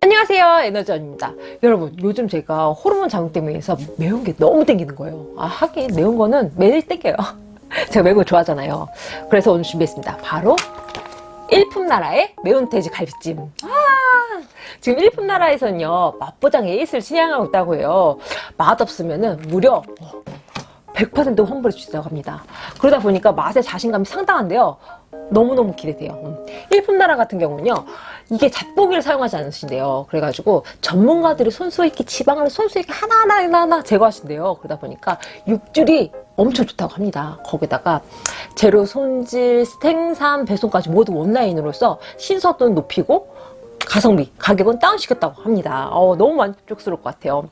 안녕하세요 에너지원입니다. 여러분 요즘 제가 호르몬 작용 때문에 해서 매운 게 너무 땡기는 거예요. 아 하긴 매운 거는 매일 땡겨요. 제가 매운 거 좋아하잖아요. 그래서 오늘 준비했습니다. 바로 일품나라의 매운 돼지 갈비찜. 아 지금 일품나라에서는요 맛보장에 있을 신향하고 있다고 해요. 맛없으면 은 무려 100% 환불해 주신다고 합니다. 그러다 보니까 맛에 자신감이 상당한데요. 너무너무 기대돼요. 음. 일품 나라 같은 경우는요 이게 잡고기를 사용하지 않으신대요. 그래가지고 전문가들이 손수 있게 지방을 손수 있게 하나하나 하나하나 제거하신대요. 그러다 보니까 육질이 엄청 좋다고 합니다. 거기다가 재료 손질 생산 배송까지 모두 온라인으로서 신선도는 높이고 가성비 가격은 다운시켰다고 합니다. 어, 너무 만족스러울 것 같아요.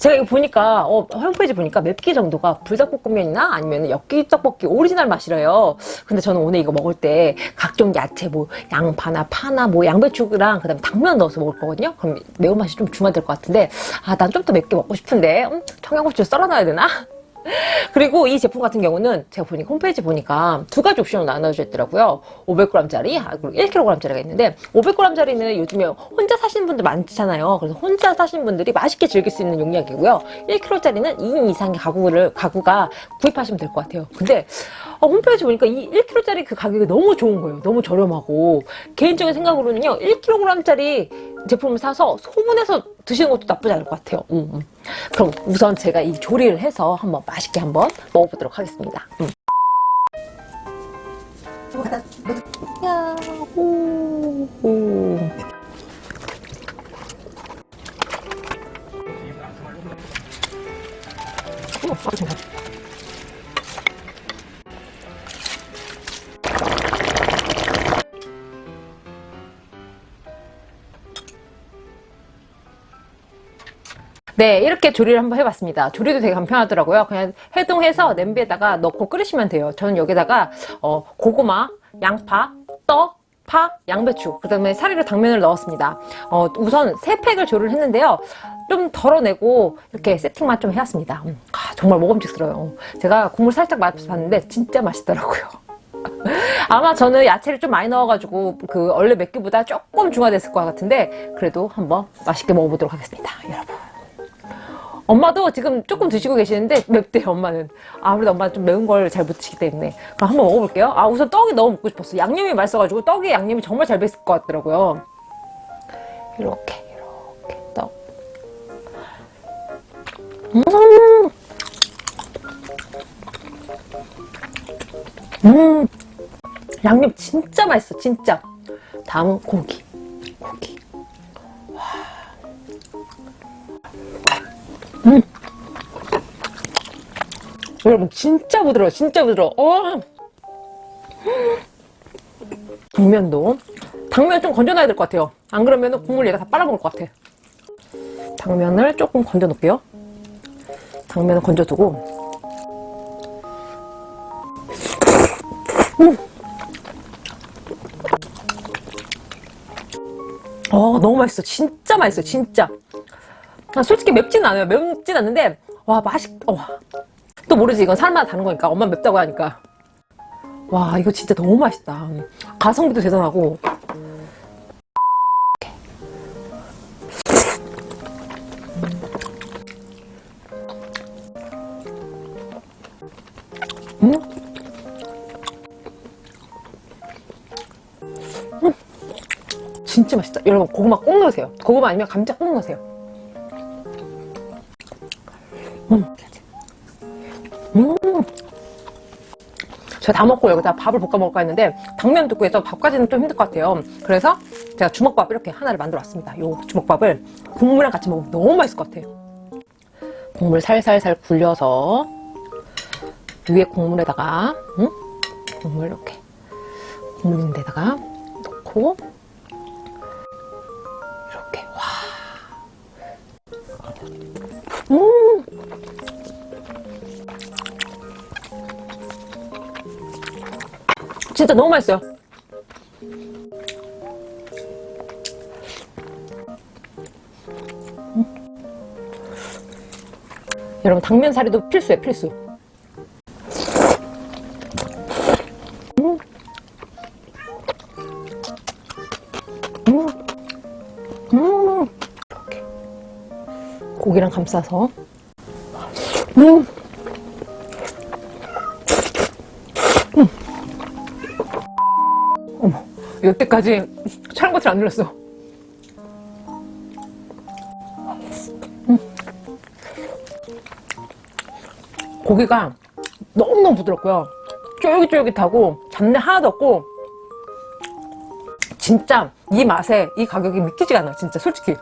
제가 이거 보니까 어, 홈페이지 보니까 맵기 정도가 불닭볶음면이나 아니면 엽기 떡볶이 오리지널 맛이래요. 근데 저는 오늘 이거 먹을 때 각종 야채 뭐 양파나 파나 뭐 양배추랑 그 다음에 당면 넣어서 먹을 거거든요. 그럼 매운맛이 좀 중화될 것 같은데 아 난 좀 더 맵게 먹고 싶은데 음, 청양고추 썰어놔야 되나? 그리고 이 제품 같은 경우는 제가 보니까 홈페이지 보니까 두 가지 옵션으로 나눠져 있더라고요. 500g짜리 그리고 1kg짜리가 있는데 500g짜리는 요즘에 혼자 사시는 분들 많잖아요. 그래서 혼자 사시는 분들이 맛있게 즐길 수 있는 용량이고요. 1kg짜리는 2인 이상의 가구를 가구가 구입하시면 될 것 같아요. 근데 어, 홈페이지 보니까 이 1kg짜리 그 가격이 너무 좋은 거예요 너무 저렴하고 개인적인 생각으로는요 1kg짜리 제품을 사서 소분해서 드시는 것도 나쁘지 않을 것 같아요 음, 음. 그럼 우선 제가 이 조리를 해서 한번 맛있게 한번 먹어보도록 하겠습니다 음. 야, 오, 오. 오, 네 이렇게 조리를 한번 해봤습니다. 조리도 되게 간편하더라고요. 그냥 해동해서 냄비에다가 넣고 끓이시면 돼요. 저는 여기다가 어, 고구마, 양파, 떡, 파, 양배추 그 다음에 사리로 당면을 넣었습니다. 어, 우선 세 팩을 조리를 했는데요. 좀 덜어내고 이렇게 세팅만 좀 해왔습니다. 음, 아, 정말 먹음직스러워요. 제가 국물 살짝 맛봤는데 진짜 맛있더라고요. 아마 저는 야채를 좀 많이 넣어가지고 그 원래 맵기보다 조금 중화됐을 것 같은데 그래도 한번 맛있게 먹어보도록 하겠습니다. 여러분 엄마도 지금 조금 드시고 계시는데 맵대요 엄마는. 아무래도 엄마는 좀 매운 걸 잘 못 드시기 때문에. 그럼 한번 먹어볼게요. 아 우선 떡이 너무 먹고 싶었어 양념이 맛있어가지고 떡에 양념이 정말 잘 뱄을 것 같더라고요. 이렇게 이렇게 떡. 음, 음! 양념 진짜 맛있어 진짜. 다음은 고기 음. 여러분 진짜 부드러워 진짜 부드러워. 어. 당면도. 당면 좀 건져놔야 될 것 같아요. 안 그러면 국물 얘가 다 빨아먹을 것 같아. 당면을 조금 건져 놓을게요. 당면을 건져두고 어 너무 맛있어 진짜 맛있어 진짜 아, 솔직히 맵지는 않아요 맵진 않는데 와 맛있 어. 또 모르지 이건 사람마다 다른 거니까 엄마 맵다고 하니까 와 이거 진짜 너무 맛있다 가성비도 대단하고 음? 음? 진짜 맛있다 여러분 고구마 꼭 넣으세요 고구마 아니면 감자 꼭 넣으세요 음. 음. 제가 다 먹고 여기다 밥을 볶아 먹을까 했는데 당면 듣고 해서 밥까지는 좀 힘들 것 같아요 그래서 제가 주먹밥 이렇게 하나를 만들어 왔습니다 요 주먹밥을 국물이랑 같이 먹으면 너무 맛있을 것 같아요 국물 살살살 굴려서 위에 국물에다가 음? 국물 이렇게 국물 있는 데다가 넣고 음. 진짜 너무 맛있어요 음. 여러분 당면사리도 필수예요 필수 고기랑 감싸서 음. 음. 어머 여태까지 촬영 버튼 안 눌렀어 음. 고기가 너무너무 부드럽고요 쫄깃쫄깃하고 잡내 하나도 없고 진짜 이 맛에 이 가격이 믿기지가 않아요 진짜 솔직히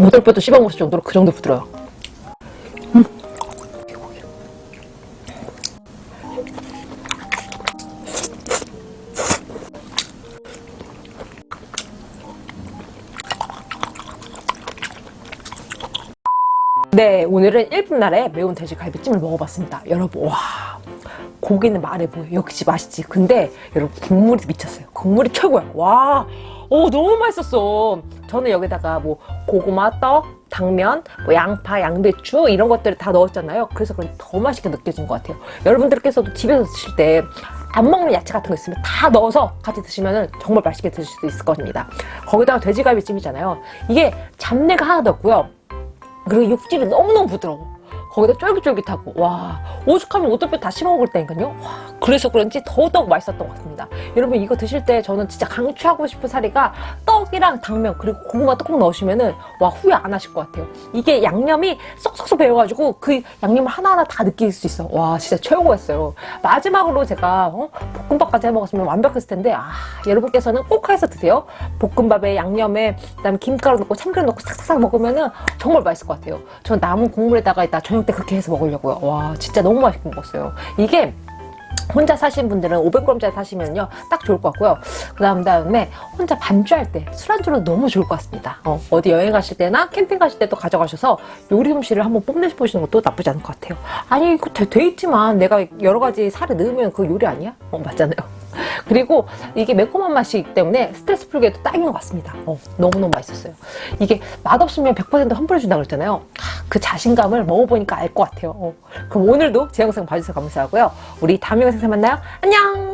모들뼈도 씹어먹을 정도로 그 정도 부드러워요 음. 네 오늘은 일품날의 매운 돼지갈비찜을 먹어봤습니다. 여러분 와 고기는 말해 보여 역시 맛있지. 근데 여러분 국물이 미쳤어요. 국물이 최고야. 와 오, 너무 맛있었어. 저는 여기다가 뭐 고구마, 떡, 당면, 뭐 양파, 양배추 이런 것들을 다 넣었잖아요. 그래서 그런지 더 맛있게 느껴진 것 같아요. 여러분들께서도 집에서 드실 때 안 먹는 야채 같은 거 있으면 다 넣어서 같이 드시면 정말 맛있게 드실 수 있을 겁니다. 거기다가 돼지갈비찜이잖아요. 이게 잡내가 하나도 없고요. 그리고 육질이 너무너무 부드러워 거기다 쫄깃쫄깃하고 와 오죽하면 오돌뼈 다 씹어먹을 때니까요. 와 그래서 그런지 더더욱 맛있었던 것 같습니다. 여러분 이거 드실 때 저는 진짜 강추하고 싶은 사리가 떡이랑 당면 그리고 고구마 뚜껑 넣으시면은 와 후회 안 하실 것 같아요. 이게 양념이 쏙쏙쏙 배워가지고 그 양념을 하나하나 다 느낄 수 있어. 와 진짜 최고였어요. 마지막으로 제가 어? 볶음밥까지 해먹었으면 완벽했을 텐데 아 여러분께서는 꼭 해서 드세요. 볶음밥에 양념에 그다음에 김가루 넣고 참기름 넣고 싹싹 먹으면은 정말 맛있을 것 같아요. 전 남은 국물에다가 이따 저녁 때 그렇게 해서 먹으려고요. 와 진짜 너무 맛있게 먹었어요. 이게 혼자 사신 분들은 500g짜리 사시면요 딱 좋을 것 같고요. 그 다음 다음에 혼자 반주할 때 술안주로 너무 좋을 것 같습니다. 어, 디 여행 가실 때나 캠핑 가실 때도 가져가셔서 요리 솜씨를 한번 뽐내보시는 것도 나쁘지 않을 것 같아요. 아니 이거 데, 데이트만 내가 여러 가지 살을 넣으면 그 요리 아니야? 어 맞잖아요. 그리고 이게 매콤한 맛이기 때문에 스트레스 풀기에도 딱인 것 같습니다. 어, 너무너무 맛있었어요. 이게 맛없으면 100% 환불해준다고 그랬잖아요 그 자신감을 먹어보니까 알 것 같아요. 어. 그럼 오늘도 제 영상 봐주셔서 감사하고요. 우리 다음 영상에서 만나요. 안녕